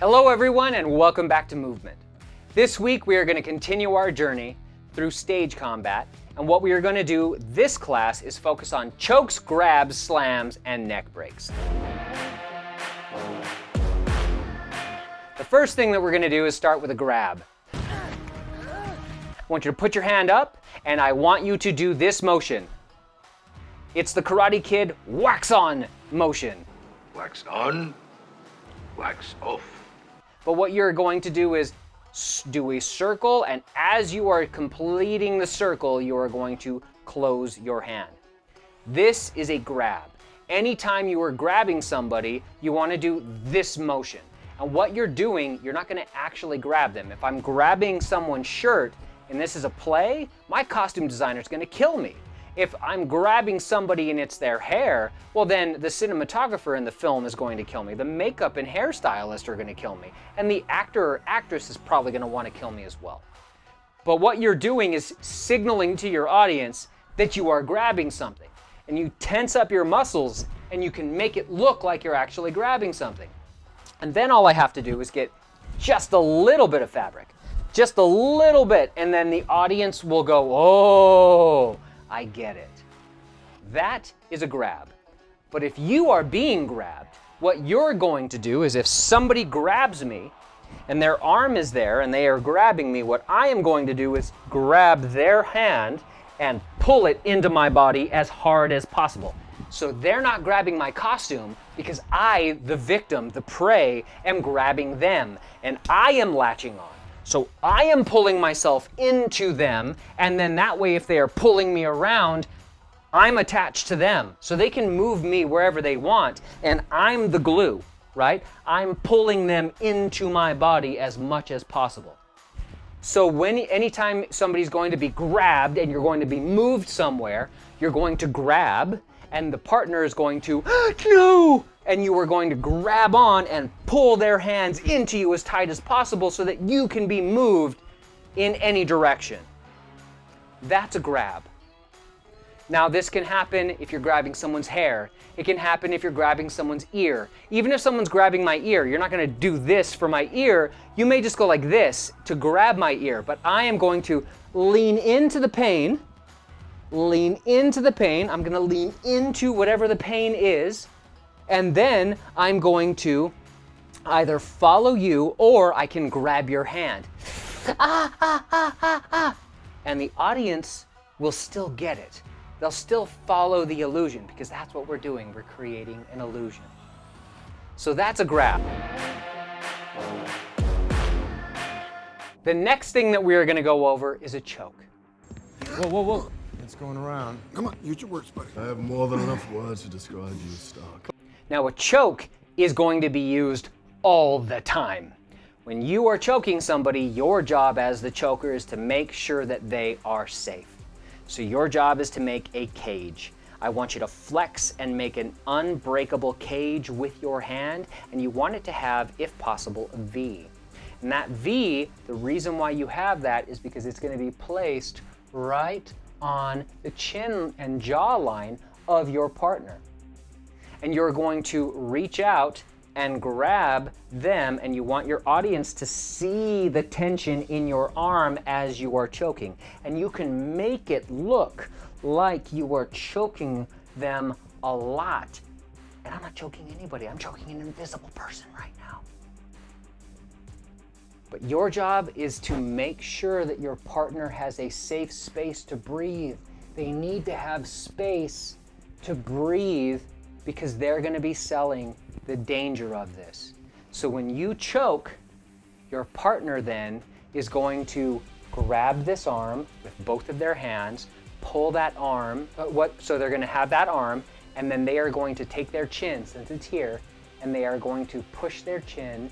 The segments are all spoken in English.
Hello everyone and welcome back to Movement. This week we are going to continue our journey through stage combat and what we are going to do this class is focus on chokes, grabs, slams, and neck breaks. The first thing that we're going to do is start with a grab. I want you to put your hand up and I want you to do this motion. It's the Karate Kid wax on motion. Wax on, wax off. But what you're going to do is do a circle, and as you are completing the circle, you are going to close your hand. This is a grab. Anytime you are grabbing somebody, you want to do this motion. And what you're doing, you're not going to actually grab them. If I'm grabbing someone's shirt and this is a play, my costume designer is going to kill me. If I'm grabbing somebody and it's their hair, well then the cinematographer in the film is going to kill me. The makeup and hairstylist are going to kill me. And the actor or actress is probably going to want to kill me as well. But what you're doing is signaling to your audience that you are grabbing something. And you tense up your muscles and you can make it look like you're actually grabbing something. And then all I have to do is get just a little bit of fabric, just a little bit, and then the audience will go, oh, I get it. That is a grab. But if you are being grabbed, what you're going to do is if somebody grabs me and their arm is there and they are grabbing me, what I am going to do is grab their hand and pull it into my body as hard as possible. So they're not grabbing my costume because I, the victim, the prey, am grabbing them and I am latching on. So I am pulling myself into them, and then that way if they are pulling me around, I'm attached to them. So they can move me wherever they want, and I'm the glue, right? I'm pulling them into my body as much as possible. So when anytime somebody's going to be grabbed and you're going to be moved somewhere, you're going to grab and the partner is going to, no, and you are going to grab on and pull their hands into you as tight as possible so that you can be moved in any direction. That's a grab. Now this can happen if you're grabbing someone's hair. It can happen if you're grabbing someone's ear. Even if someone's grabbing my ear, you're not gonna do this for my ear. You may just go like this to grab my ear, but I am going to lean into the pain lean into the pain. I'm gonna lean into whatever the pain is, and then I'm going to either follow you or I can grab your hand. Ah, ah, ah, ah, ah. And the audience will still get it. They'll still follow the illusion because that's what we're doing. We're creating an illusion. So that's a grab. The next thing that we are gonna go over is a choke. Whoa, whoa, whoa. It's going around. Come on, use your words, buddy. I have more than enough words to describe you, Stark. Now a choke is going to be used all the time. When you are choking somebody, your job as the choker is to make sure that they are safe. So your job is to make a cage. I want you to flex and make an unbreakable cage with your hand, and you want it to have, if possible, a V. And that V, the reason why you have that is because it's going to be placed right on the chin and jawline of your partner. And you're going to reach out and grab them and you want your audience to see the tension in your arm as you are choking. And you can make it look like you are choking them a lot. And I'm not choking anybody, I'm choking an invisible person right now. But your job is to make sure that your partner has a safe space to breathe. They need to have space to breathe because they're going to be selling the danger of this. So when you choke, your partner then is going to grab this arm with both of their hands, pull that arm, uh, what, so they're going to have that arm, and then they are going to take their chin, since it's here, and they are going to push their chin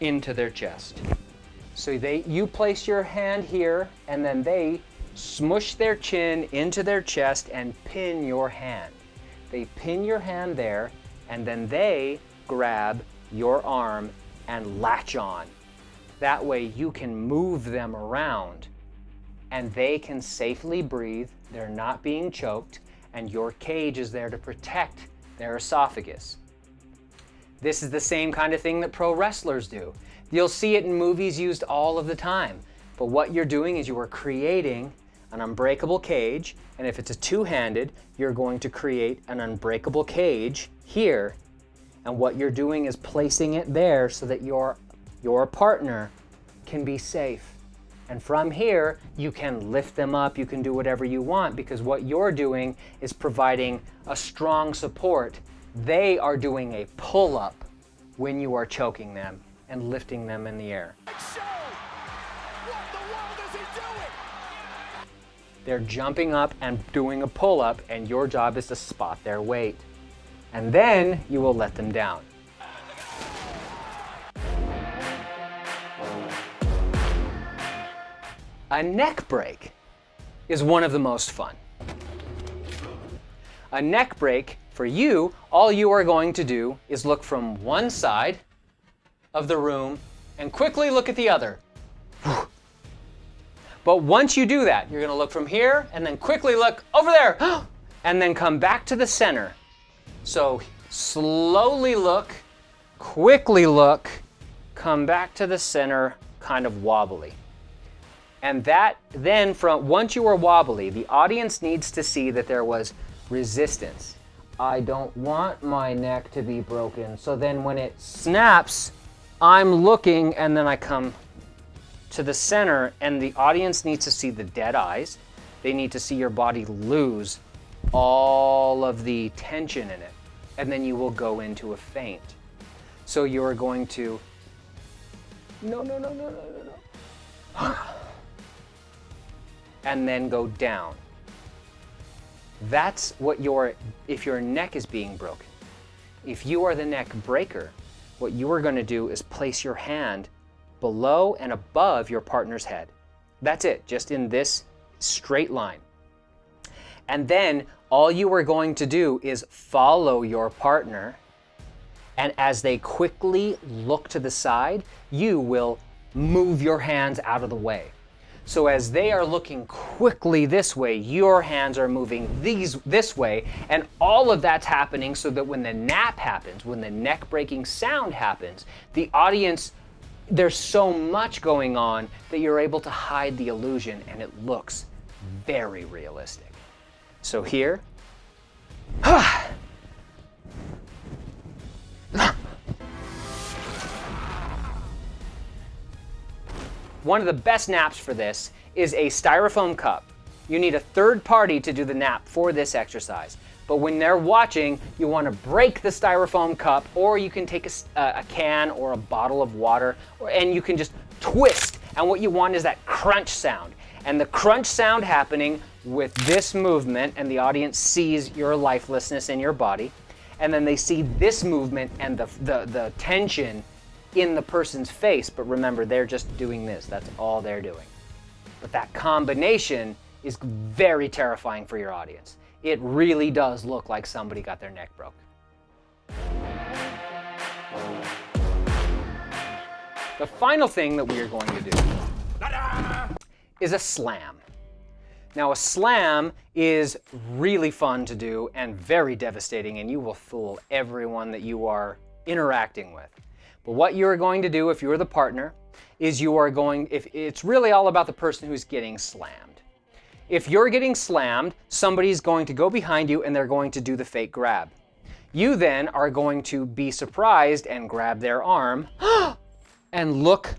into their chest. So they, you place your hand here and then they smush their chin into their chest and pin your hand. They pin your hand there and then they grab your arm and latch on. That way you can move them around and they can safely breathe. They're not being choked and your cage is there to protect their esophagus. This is the same kind of thing that pro wrestlers do. You'll see it in movies used all of the time. But what you're doing is you are creating an unbreakable cage, and if it's a two-handed, you're going to create an unbreakable cage here, and what you're doing is placing it there so that your, your partner can be safe. And from here, you can lift them up, you can do whatever you want because what you're doing is providing a strong support. They are doing a pull-up when you are choking them and lifting them in the air. They're jumping up and doing a pull-up and your job is to spot their weight. And then you will let them down. A neck break is one of the most fun. A neck break, for you, all you are going to do is look from one side of the room and quickly look at the other. But once you do that, you're to look from here and then quickly look over there and then come back to the center. So slowly look, quickly look, come back to the center, kind of wobbly. And that then from once you are wobbly, the audience needs to see that there was resistance. I don't want my neck to be broken. So then when it snaps, I'm looking and then I come to the center and the audience needs to see the dead eyes. They need to see your body lose all of the tension in it. And then you will go into a faint. So you're going to, no, no, no, no, no, no, no. and then go down. That's what your, if your neck is being broken. If you are the neck breaker, what you are going to do is place your hand below and above your partner's head. That's it, just in this straight line. And then all you are going to do is follow your partner. And as they quickly look to the side, you will move your hands out of the way. So as they are looking quickly this way, your hands are moving these this way, and all of that's happening so that when the knap happens, when the neck breaking sound happens, the audience there's so much going on that you're able to hide the illusion and it looks very realistic. So here, One of the best knaps for this is a styrofoam cup. You need a third party to do the knap for this exercise. But when they're watching, you want to break the styrofoam cup or you can take a, uh, a can or a bottle of water or, and you can just twist. And what you want is that crunch sound. And the crunch sound happening with this movement and the audience sees your lifelessness in your body. And then they see this movement and the, the, the tension in the person's face. But remember, they're just doing this. That's all they're doing. But that combination is very terrifying for your audience it really does look like somebody got their neck broke. The final thing that we are going to do is a slam. Now a slam is really fun to do and very devastating and you will fool everyone that you are interacting with. But what you are going to do if you're the partner is you are going, if it's really all about the person who's getting slammed. If you're getting slammed, somebody's going to go behind you and they're going to do the fake grab. You then are going to be surprised and grab their arm and look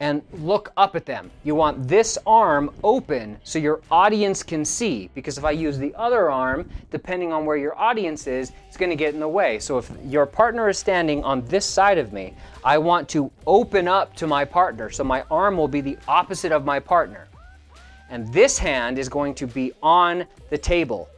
and look up at them. You want this arm open so your audience can see because if I use the other arm, depending on where your audience is, it's gonna get in the way. So if your partner is standing on this side of me, I want to open up to my partner. So my arm will be the opposite of my partner and this hand is going to be on the table.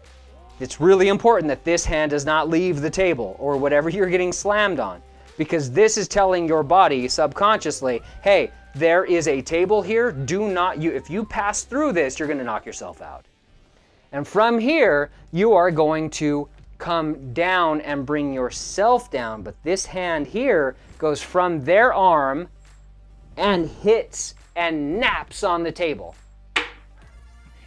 It's really important that this hand does not leave the table or whatever you're getting slammed on because this is telling your body subconsciously, hey, there is a table here. Do not, you, if you pass through this, you're gonna knock yourself out. And from here, you are going to come down and bring yourself down. But this hand here goes from their arm and hits and knaps on the table.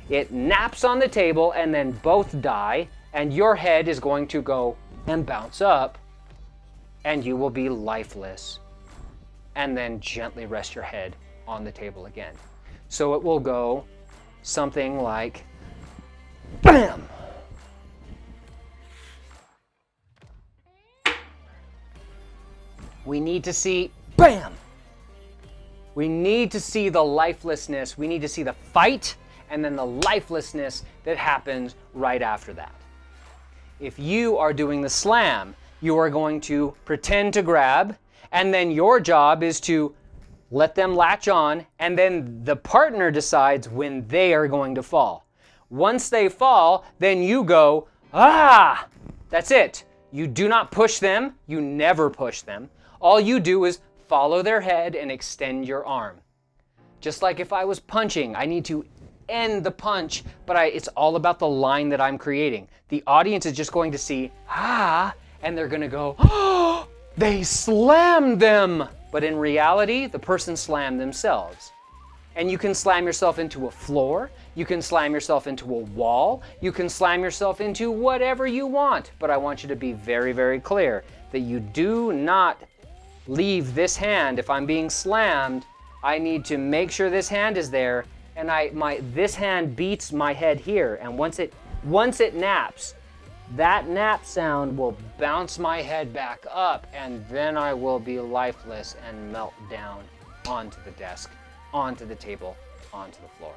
It knaps on the table and then both die and your head is going to go and bounce up and you will be lifeless. And then gently rest your head on the table again. So it will go something like BAM! We need to see BAM! We need to see the lifelessness. We need to see the fight and then the lifelessness that happens right after that. If you are doing the slam, you are going to pretend to grab, and then your job is to let them latch on, and then the partner decides when they are going to fall. Once they fall, then you go, ah! That's it. You do not push them, you never push them. All you do is follow their head and extend your arm. Just like if I was punching, I need to end the punch, but I, it's all about the line that I'm creating. The audience is just going to see, ah, and they're gonna go, oh, they slammed them. But in reality, the person slammed themselves. And you can slam yourself into a floor, you can slam yourself into a wall, you can slam yourself into whatever you want. But I want you to be very, very clear that you do not leave this hand. If I'm being slammed, I need to make sure this hand is there and I my this hand beats my head here and once it once it knaps that knap sound will bounce my head back up and then I will be lifeless and melt down onto the desk, onto the table, onto the floor.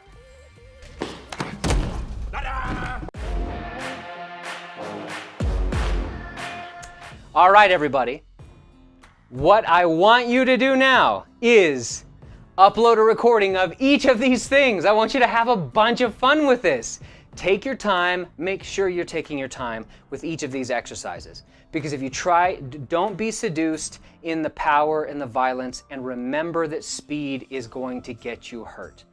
All right, everybody. What I want you to do now is upload a recording of each of these things. I want you to have a bunch of fun with this. Take your time, make sure you're taking your time with each of these exercises. Because if you try, don't be seduced in the power and the violence, and remember that speed is going to get you hurt.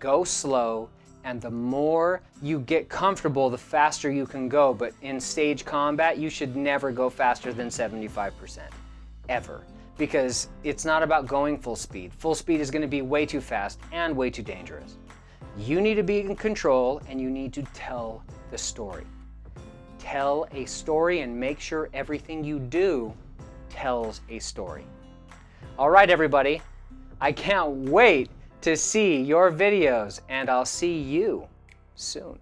Go slow, and the more you get comfortable, the faster you can go. But in stage combat, you should never go faster than 75%, ever. Because it's not about going full speed. Full speed is going to be way too fast and way too dangerous. You need to be in control and you need to tell the story. Tell a story and make sure everything you do tells a story. All right, everybody. I can't wait to see your videos and I'll see you soon.